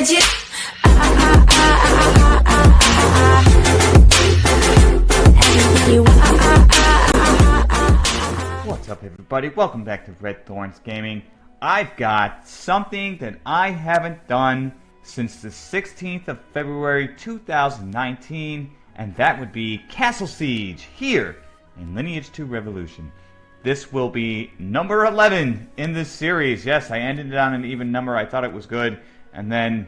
ah. What's up, everybody? Welcome back to Red Thorns Gaming. I've got something that I haven't done since the 16th of February 2019, and that would be Castle Siege here in Lineage 2 Revolution. This will be number 11 in this series. Yes, I ended it on an even number. I thought it was good, and then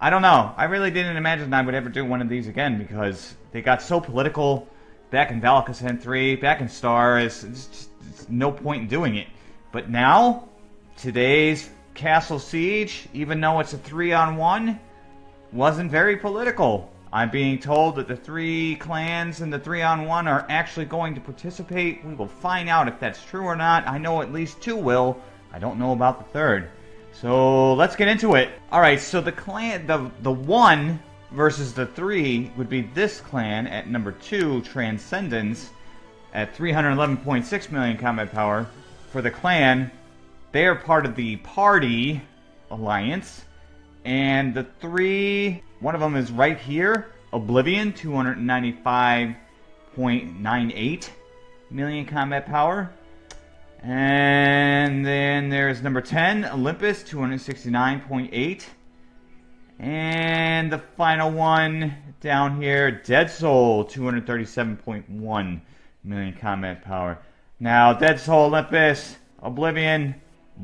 I don't know. I really didn't imagine I would ever do one of these again because they got so political back in Valak Ascent 3, back in Star. It's, just it's no point in doing it. But now, today's Castle Siege, even though it's a three on one, wasn't very political. I'm being told that the three clans and the three on one are actually going to participate. We will find out if that's true or not. I know at least two will. I don't know about the third. So let's get into it. Alright, so the clan the the one versus the three would be this clan at number two, Transcendence, at 311.6 million combat power. For the clan, they are part of the Party Alliance. And the three, one of them is right here, Oblivion, 295.98 million combat power. And then there's number 10, Olympus, 269.8. And the final one down here, Dead Soul, 237.1 million combat power. Now, Dead Soul, Olympus, Oblivion,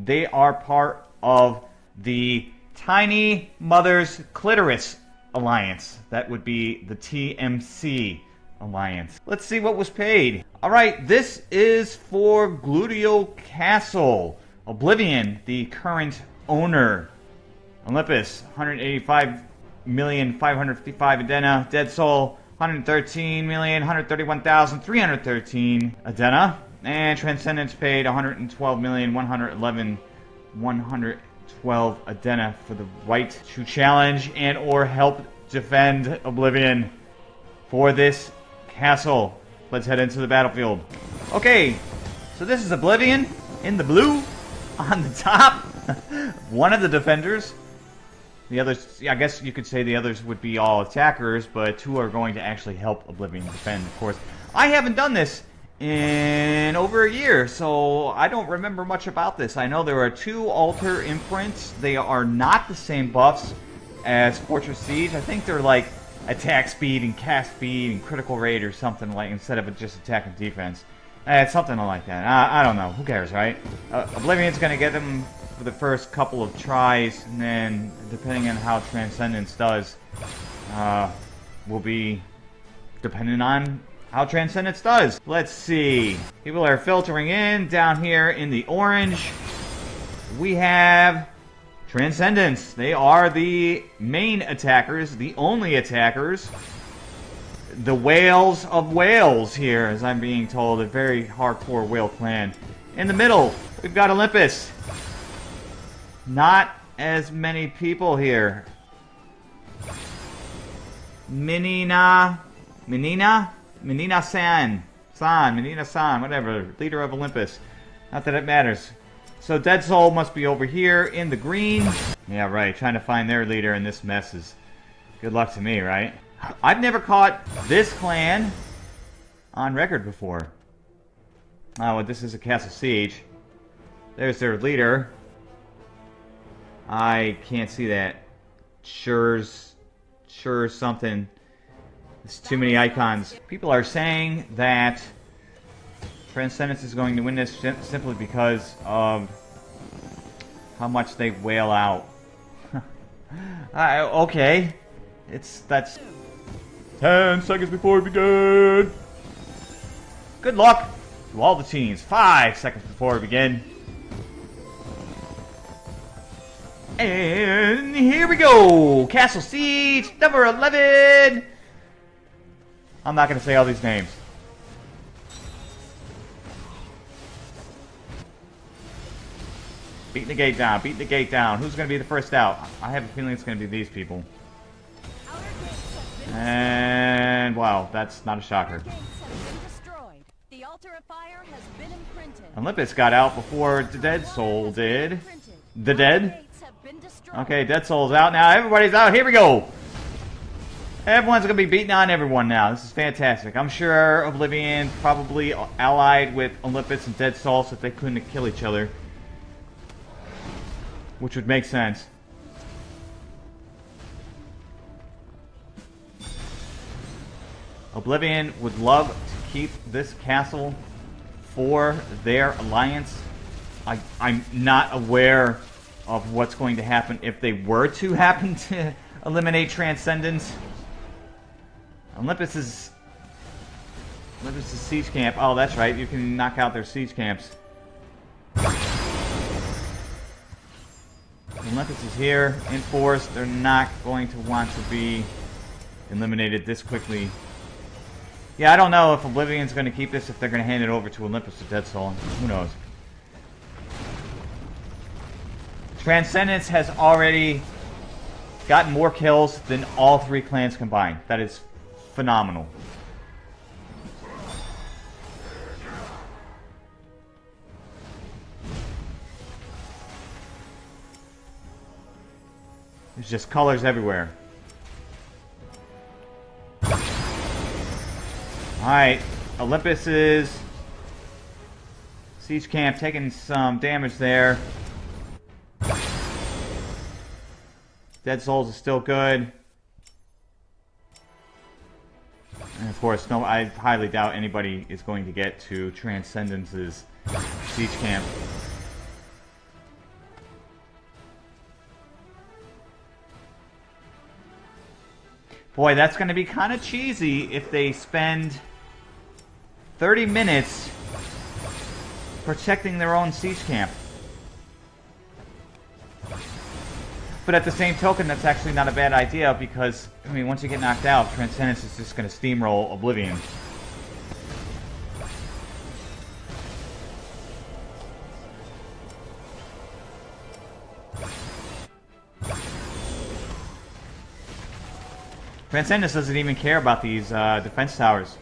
they are part of the Tiny Mother's Clitoris Alliance. That would be the TMC Alliance. Let's see what was paid. Alright, this is for Gludio Castle. Oblivion, the current owner. Olympus, 185 million 555 Adena. Dead Soul, 113 million 131,313 Adena. And Transcendence paid 112 million 111 112 Adena for the right to challenge and or help defend Oblivion for this castle. Let's head into the battlefield. Okay, so this is Oblivion in the blue on the top. One of the defenders. The others, I guess you could say the others would be all attackers, but two are going to actually help Oblivion defend, of course. I haven't done this in over a year, so I don't remember much about this. I know there are two altar imprints. They are not the same buffs as Fortress Siege. I think they're like attack speed and cast speed and critical rate or something like instead of just attack and defense. Eh, it's something like that. I, I don't know. Who cares, right? Uh, Oblivion's going to get them for the first couple of tries, and then depending on how Transcendence does, uh, will be depending on how Transcendence does. Let's see. People are filtering in down here in the orange. We have Transcendence. They are the main attackers, the only attackers. The whales of whales here, as I'm being told. A very hardcore whale clan. In the middle, we've got Olympus. Not as many people here. Minina... Minina? Minina San. San, Minina San, whatever. Leader of Olympus. Not that it matters. So Dead Soul must be over here in the green. Yeah, right. Trying to find their leader in this mess is good luck to me, right? I've never caught this clan on record before. Oh, well, this is a Castle Siege. There's their leader. I can't see that. Sure's... Sure something. There's too many icons. People are saying that Transcendence is going to win this sim simply because of how much they wail out. uh, okay. It's, that's... 10 seconds before we begin! Good luck to all the teams. 5 seconds before we begin. And here we go! Castle Siege, number 11! I'm not going to say all these names. Beating the gate down, beating the gate down. Who's going to be the first out? I have a feeling it's going to be these people. And, wow, that's not a shocker. Olympus got out before the Dead Soul did. The Dead? Okay, Dead Soul's out now. Everybody's out. Here we go. Everyone's gonna be beating on everyone now. This is fantastic. I'm sure Oblivion probably allied with Olympus and Dead Soul so they couldn't kill each other. Which would make sense. Oblivion would love to keep this castle for their alliance. I, I'm not aware of what's going to happen if they were to happen to eliminate Transcendence. Olympus is... Olympus is siege camp. Oh, that's right. You can knock out their siege camps. Olympus is here in force. They're not going to want to be eliminated this quickly. Yeah, I don't know if Oblivion's going to keep this, if they're going to hand it over to Olympus or Dead Soul. Who knows? Transcendence has already gotten more kills than all three clans combined. That is phenomenal. There's just colors everywhere. Alright, Olympus is... Siege Camp taking some damage there. Dead Souls is still good. And of course, no, I highly doubt anybody is going to get to Transcendence's Siege Camp. Boy, that's going to be kind of cheesy if they spend 30 minutes protecting their own siege camp. But at the same token, that's actually not a bad idea because, I mean, once you get knocked out, Transcendence is just going to steamroll Oblivion. Transcendence doesn't even care about these uh, defense towers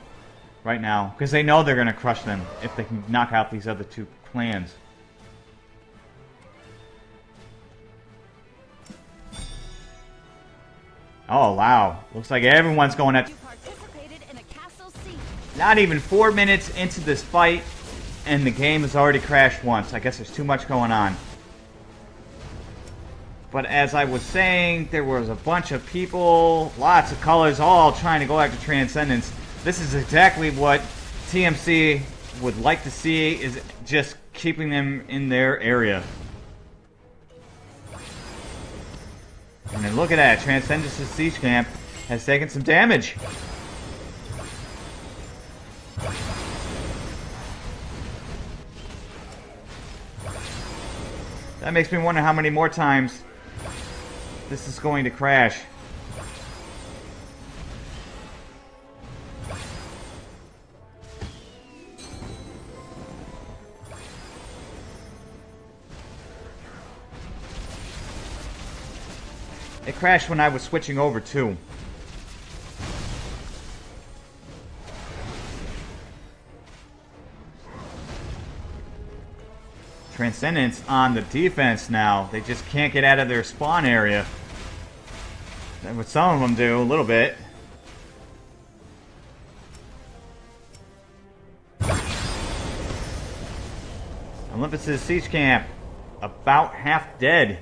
right now because they know they're going to crush them if they can knock out these other two clans. Oh, wow. Looks like everyone's going at... Not even four minutes into this fight, and the game has already crashed once. I guess there's too much going on. But as I was saying, there was a bunch of people, lots of colors, all trying to go after Transcendence. This is exactly what TMC would like to see, is just keeping them in their area. And then look at that, Transcendence's Siege Camp has taken some damage. That makes me wonder how many more times this is going to crash. It crashed when I was switching over too. Transcendence on the defense now. They just can't get out of their spawn area. And what some of them do, a little bit. Olympus's siege camp, about half dead.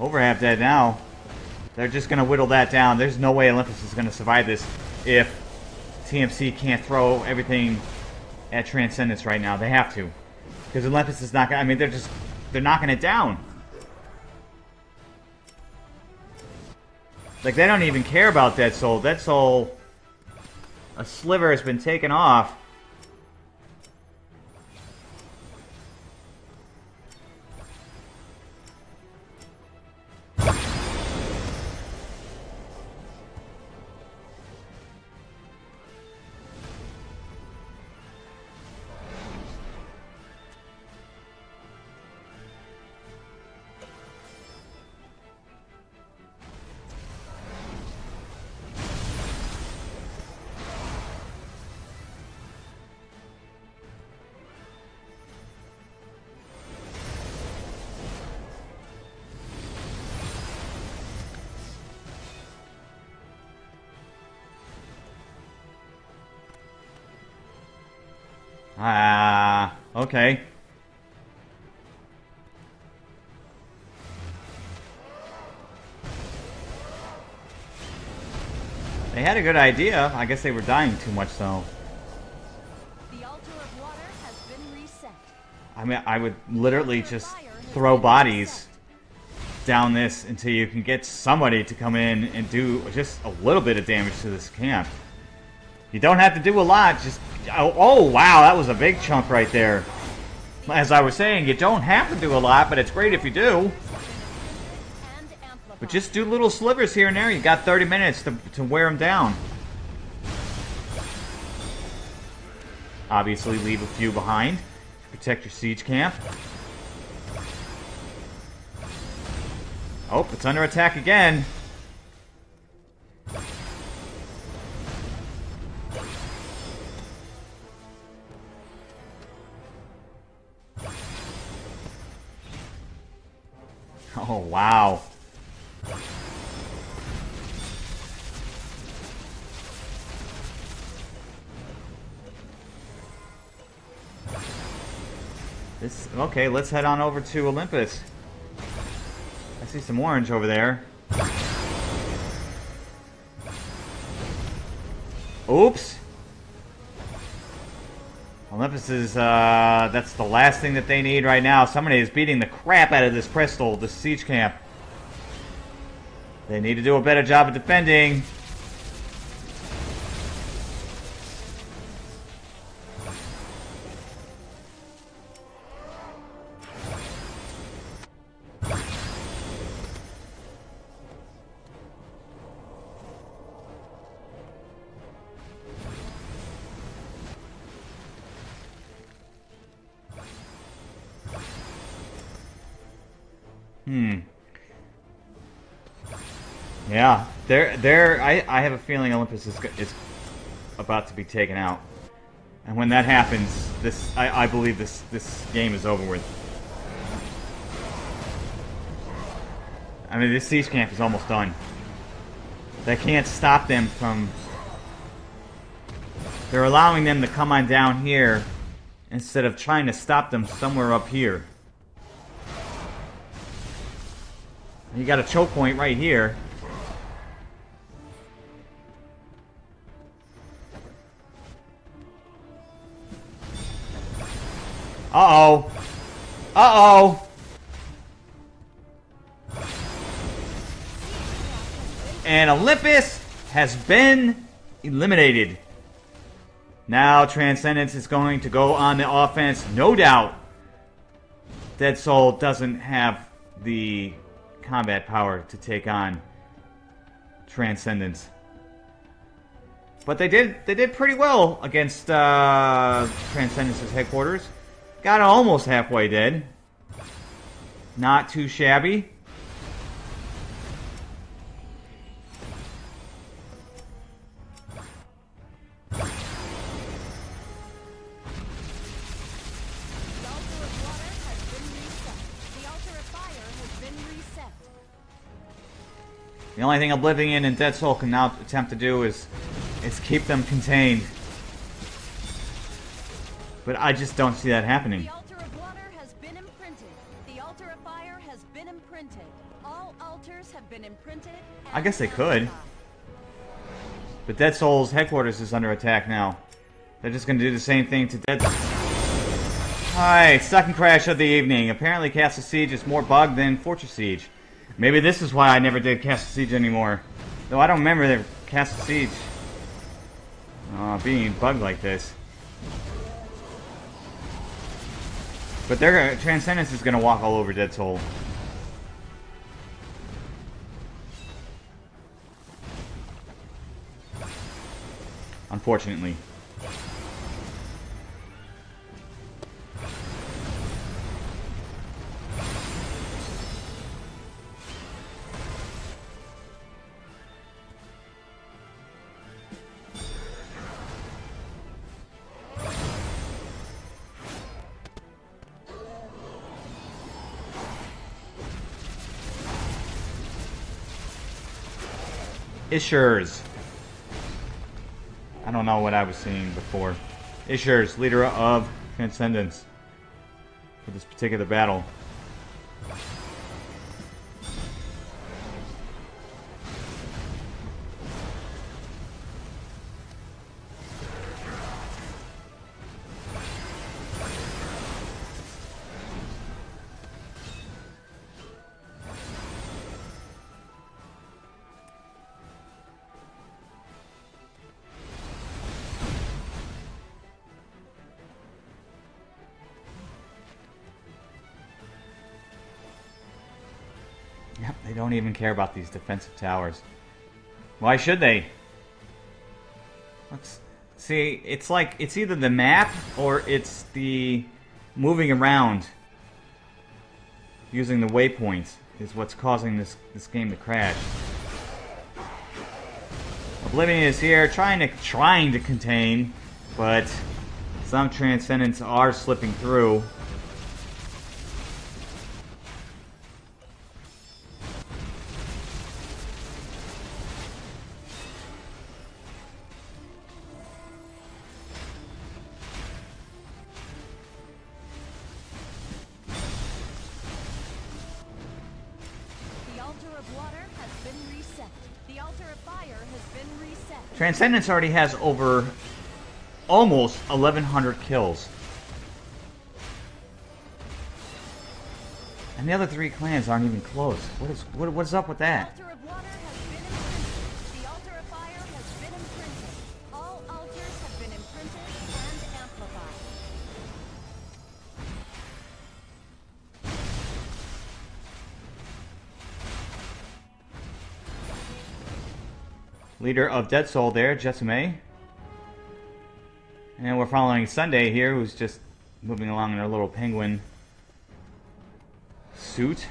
Over half dead now. They're just going to whittle that down. There's no way Olympus is going to survive this if TMC can't throw everything at Transcendence right now. They have to. Because Olympus is not going I mean, they're just... They're knocking it down. Like, they don't even care about Dead Soul. Dead Soul... A sliver has been taken off. Ah, okay. They had a good idea. I guess they were dying too much, though. The altar of water has been reset. I mean, I would literally just throw bodies down this until you can get somebody to come in and do just a little bit of damage to this camp. You don't have to do a lot, just... Oh, oh, wow, that was a big chunk right there. As I was saying, you don't have to do a lot, but it's great if you do. But just do little slivers here and there. You got 30 minutes to, to wear them down. Obviously, leave a few behind. Protect your siege camp. Oh, it's under attack again. Okay, let's head on over to Olympus. I see some orange over there. Oops. Olympus is, uh, that's the last thing that they need right now. Somebody is beating the crap out of this Crystal, this siege camp. They need to do a better job of defending. Hmm. Yeah, they're they're. I I have a feeling Olympus is is about to be taken out, and when that happens, this I I believe this this game is over with. I mean, this siege camp is almost done. They can't stop them from. They're allowing them to come on down here instead of trying to stop them somewhere up here. You got a choke point right here. Uh-oh. Uh-oh. And Olympus has been eliminated. Now Transcendence is going to go on the offense, no doubt. Dead Soul doesn't have the combat power to take on Transcendence. But they did they did pretty well against uh, Transcendence's headquarters. Got almost halfway dead. Not too shabby. The only thing Oblivion In and Dead Soul can now attempt to do is is keep them contained. But I just don't see that happening. The altar of water has been imprinted. The altar of fire has been imprinted. All altars have been imprinted. I guess they could. But Dead Soul's headquarters is under attack now. They're just gonna do the same thing to Dead Alright, second crash of the evening. Apparently Castle Siege is more bugged than Fortress Siege. Maybe this is why I never did Castle Siege anymore. Though I don't remember the Castle Siege uh, being bugged like this. But their Transcendence is gonna walk all over Dead Soul. Unfortunately. Ishers. I don't know what I was seeing before. Isher's leader of Transcendence for this particular battle. Care about these defensive towers. Why should they? Let's see. It's like it's either the map or it's the moving around using the waypoints is what's causing this this game to crash. Oblivion is here, trying to trying to contain, but some transcendents are slipping through. Transcendence already has over almost 1,100 kills. And the other three clans aren't even close. What is what, what's up with that? Leader of Dead Soul there, Jessame. And we're following Sunday here, who's just moving along in her little penguin suit.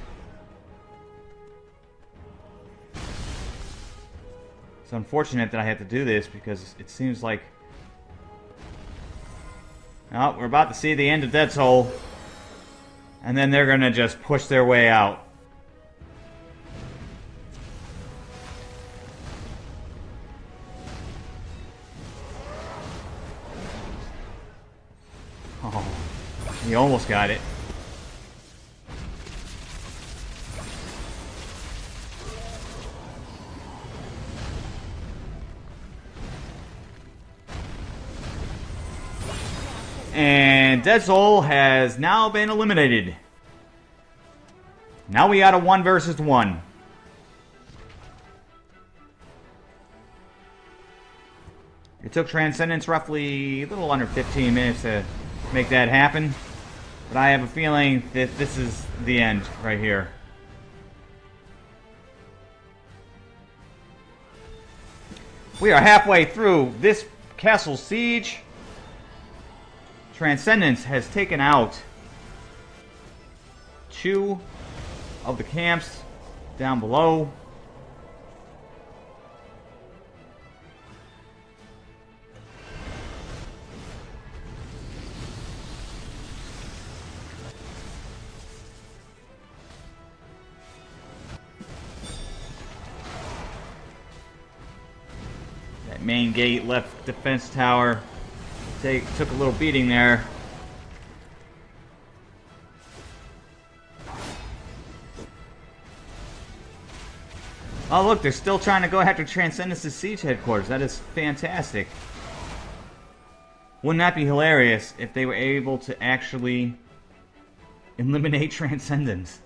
It's unfortunate that I have to do this because it seems like. Oh, we're about to see the end of Dead Soul. And then they're gonna just push their way out. He almost got it. And Dead Soul has now been eliminated. Now we got a one versus one. It took Transcendence roughly a little under 15 minutes to make that happen. But I have a feeling that this is the end right here. We are halfway through this castle siege. Transcendence has taken out two of the camps down below. Gate left defense tower take took a little beating there. Oh look, they're still trying to go after Transcendence's siege headquarters. That is fantastic. Wouldn't that be hilarious if they were able to actually eliminate Transcendence?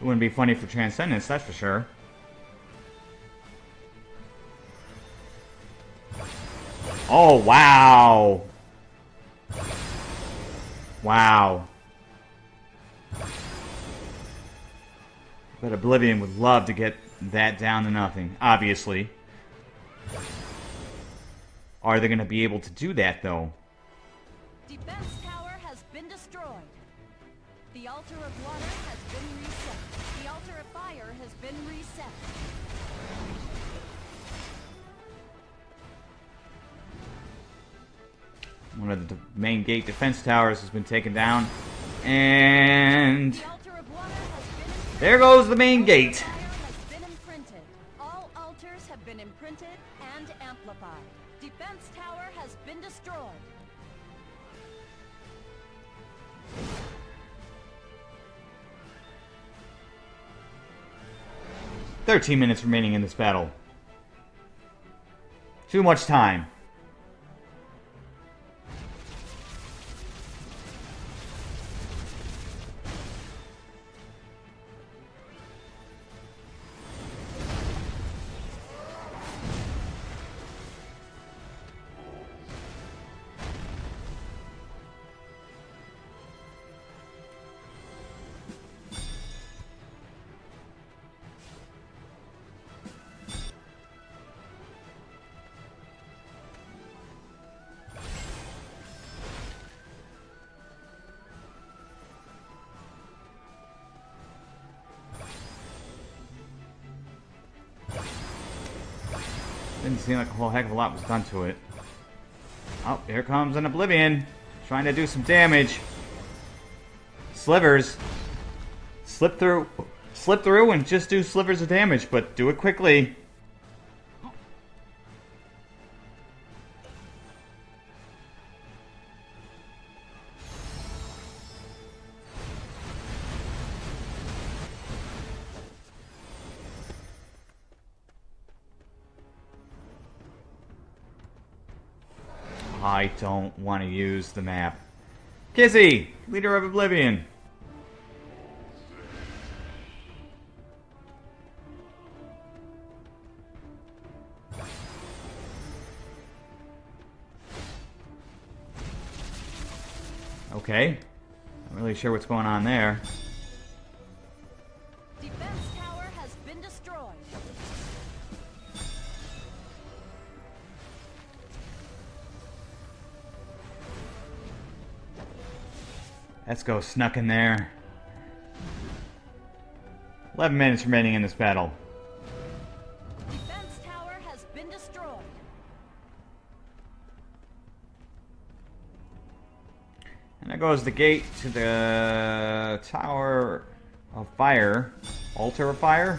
It wouldn't be funny for Transcendence, that's for sure. Oh, wow. Wow. But Oblivion would love to get that down to nothing, obviously. Are they going to be able to do that, though? Defense tower has been destroyed. The altar of water been reset. One of the main gate defense towers has been taken down. And The altar of water has been imprinted. there goes the main gate. 13 minutes remaining in this battle. Too much time. Didn't seem like a whole heck of a lot was done to it. Oh, here comes an Oblivion. Trying to do some damage. Slivers. Slip through. Slip through and just do slivers of damage, but do it quickly. I don't want to use the map. Kizzy, leader of Oblivion. Okay. Not really sure what's going on there. Let's go snuck in there. 11 minutes remaining in this battle. Defense tower has been destroyed. And there goes the gate to the Tower of Fire. Altar of Fire?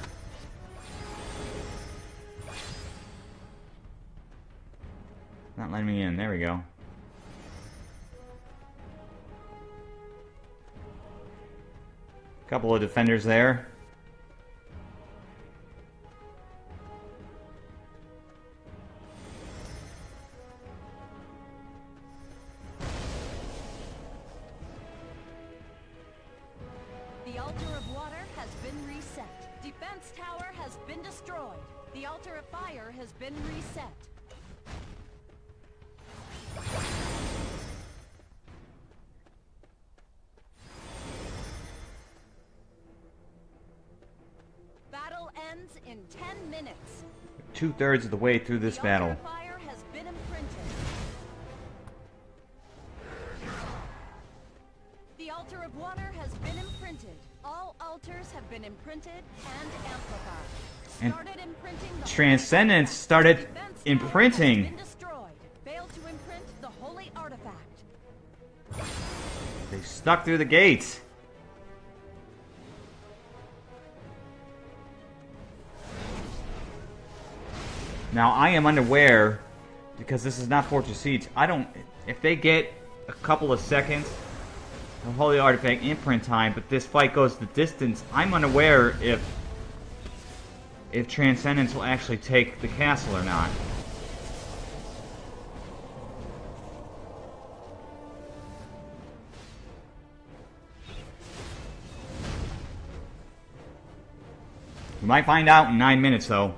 Couple of defenders there. Two thirds of the way through this battle. altar of fire has been imprinted. The altar of water has been imprinted. All altars have been imprinted and amplified. And Started imprinting Transcendence started artifact. Defense tower imprinting. Has been destroyed. Failed to imprint the holy artifact. They stuck through the gates. Now I am unaware because this is not Fortress Siege. I don't. If they get a couple of seconds of Holy Artifact imprint time, but this fight goes the distance, I'm unaware if if Transcendence will actually take the castle or not. We might find out in nine minutes, though.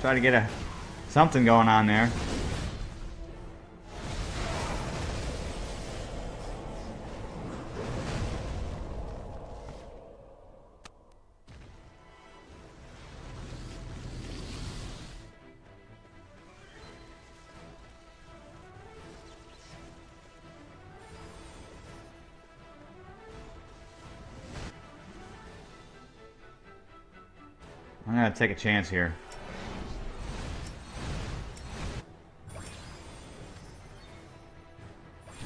Try to get a something going on there. Gonna take a chance here.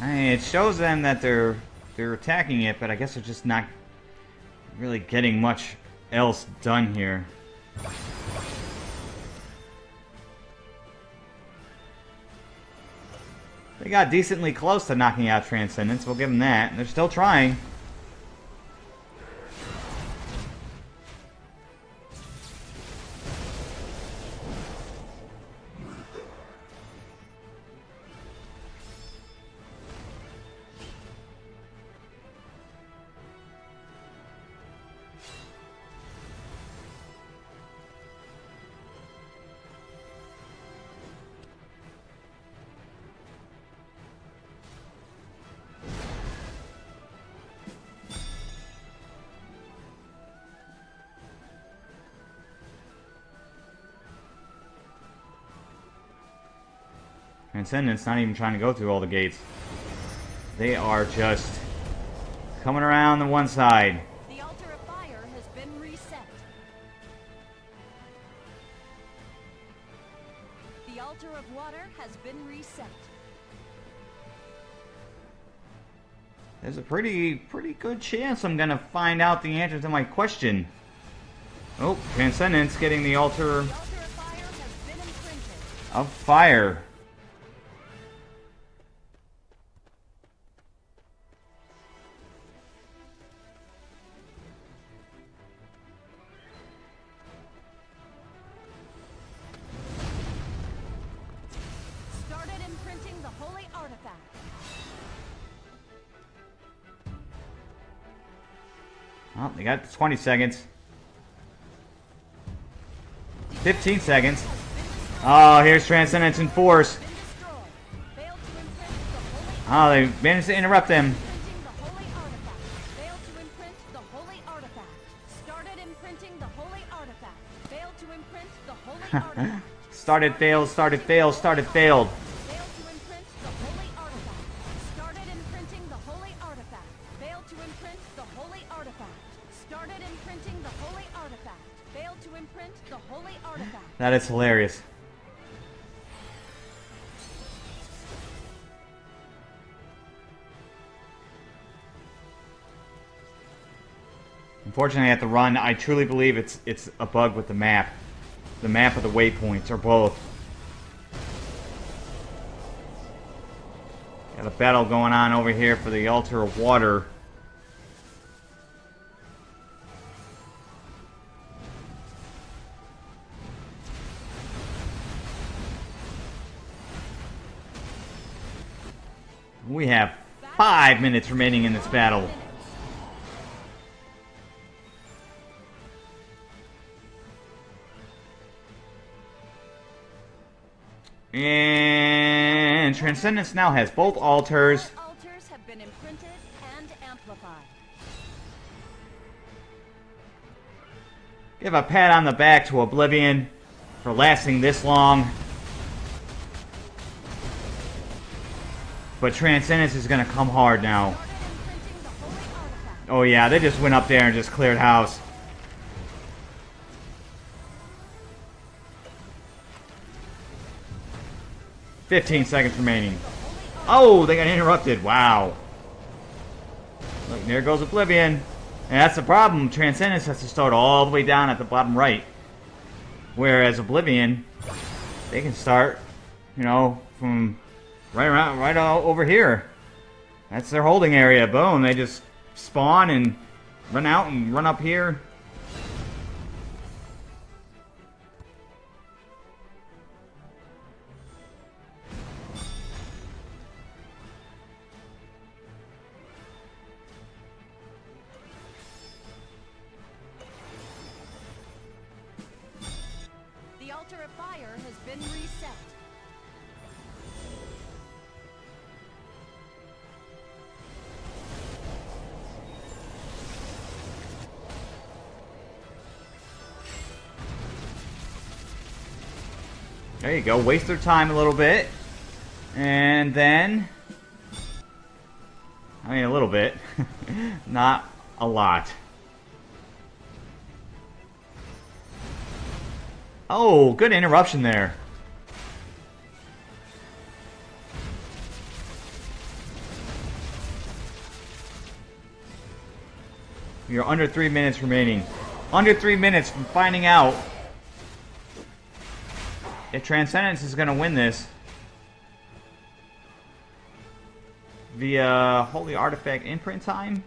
I mean, it shows them that they're they're attacking it, but I guess they're just not really getting much else done here. They got decently close to knocking out Transcendence, we'll give them that. They're still trying. Transcendence not even trying to go through all the gates. They are just coming around the one side. The altar of fire has been reset. The altar of water has been reset. There's a pretty, pretty good chance I'm gonna find out the answer to my question. Oh, Transcendence getting the altar The altar of fire has been of fire. Oh, they got 20 seconds. 15 seconds. Oh, here's Transcendence in force. Oh, they managed to interrupt them. Started. Failed. Started, failed, started, failed, That is hilarious. Unfortunately, at the run. I truly believe it's it's a bug with the map. The map of the waypoints, or both. Got a battle going on over here for the altar of water. We have five minutes remaining in this battle. And Transcendence now has both altars. Altars have been imprinted and amplified. Give a pat on the back to Oblivion for lasting this long. But Transcendence is gonna come hard now. Oh yeah, they just went up there and just cleared house. Fifteen seconds remaining. Oh, they got interrupted. Wow. Look, there goes Oblivion. And that's the problem. Transcendence has to start all the way down at the bottom right. Whereas Oblivion, they can start, you know, from right around, right over here. That's their holding area. Boom. They just spawn and run out and run up here. Go. Waste their time a little bit. And then... I mean, a little bit. Not a lot. Oh, good interruption there. You're under three minutes remaining. Under three minutes from finding out if Transcendence is going to win this via Holy Artifact imprint time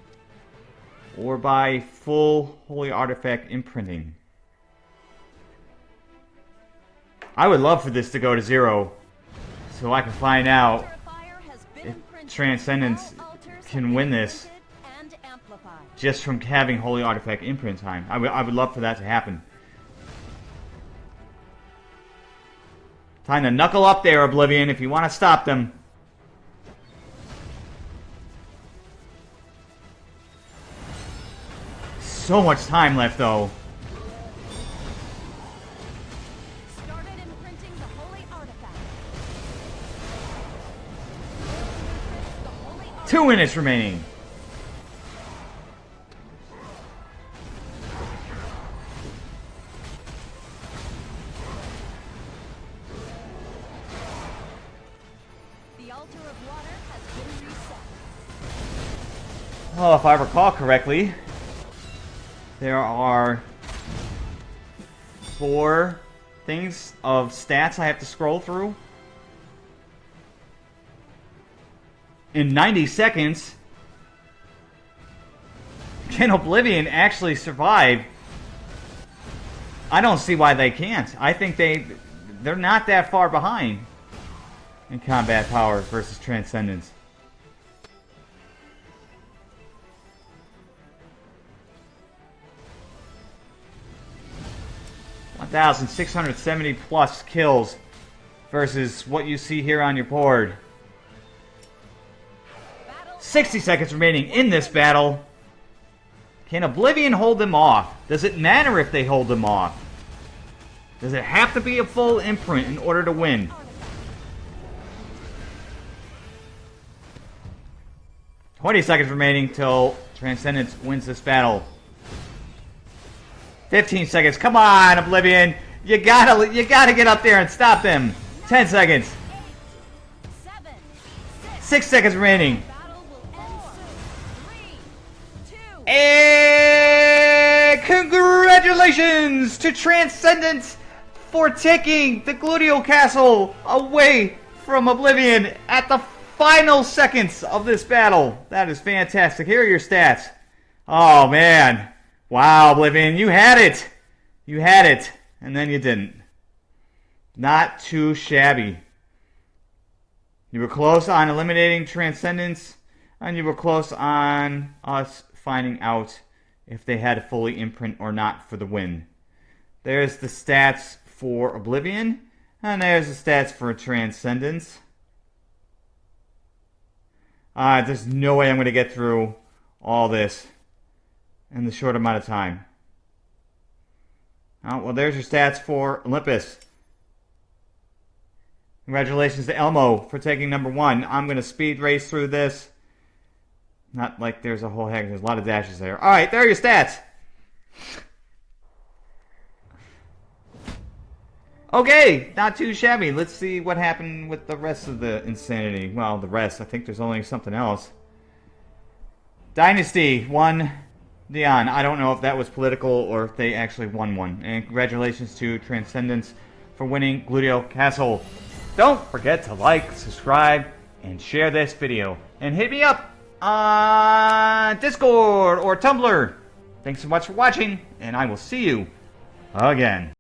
or by full Holy Artifact imprinting. I would love for this to go to zero so I can find out Purifier has been if. Transcendence can win this. imprinted And amplified. just from having Holy Artifact imprint time. I would I would love for that to happen. Time to knuckle up there, Oblivion, if you want to stop them. So much time left, though. Started imprinting the holy artifact. The holy artifact. Two minutes remaining. Oh, if I recall correctly, there are four things of stats I have to scroll through. In 90 seconds, can Oblivion actually survive? I don't see why they can't. I think they they're not that far behind in combat power versus transcendence. 1,670 plus kills versus what you see here on your board. 60 seconds remaining in this battle. Can Oblivion hold them off? Does it matter if they hold them off? Does it have to be a full imprint in order to win? Twenty seconds remaining till Transcendence wins this battle. 15 seconds. Come on, Oblivion. You gotta you gotta get up there and stop them. 10 seconds. Six, seconds remaining. And congratulations to Transcendence for taking the Gludio Castle away from Oblivion at the final seconds of this battle. That is fantastic. Here are your stats. Oh man. Wow, Oblivion, you had it. You had it, and then you didn't. Not too shabby. You were close on eliminating Transcendence, and you were close on us finding out if they had a fully imprint or not for the win. There's the stats for Oblivion, and there's the stats for Transcendence. Uh, there's no way I'm going to get through all this in the short amount of time. Oh, well, there's your stats for Olympus. Congratulations to Elmo for taking number one. I'm going to speed race through this. Not like there's a whole heck, there's a lot of dashes there. All right, there are your stats. Okay, not too shabby. Let's see what happened with the rest of the insanity. Well, the rest. I think there's only something else. Dynasty won Dion. I don't know if that was political or if they actually won one. And congratulations to Transcendence for winning Gludio Castle. Don't forget to like, subscribe, and share this video. And hit me up on Discord or Tumblr. Thanks so much for watching, and I will see you again.